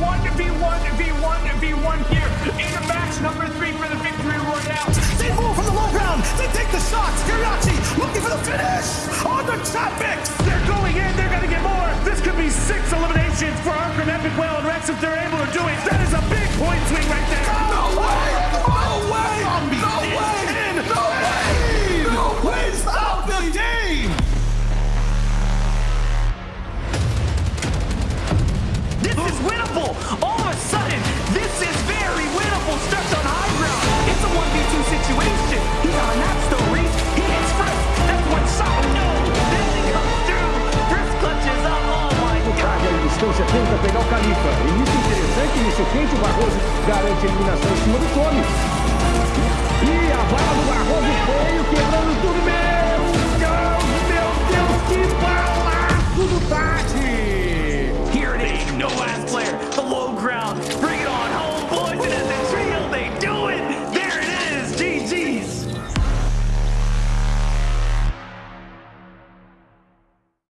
1v1v1v1 here. In a match, number three for the victory royale. They move from the low ground. They take the shots. Gariachi looking for the finish on the topics. They're going in. They're going to get more. This could be six eliminations for Arkham Epic Whale and Rex if they're tenta pegar o Califa. Início interessante, início quente, o Barroso garante a eliminação em cima do Tome.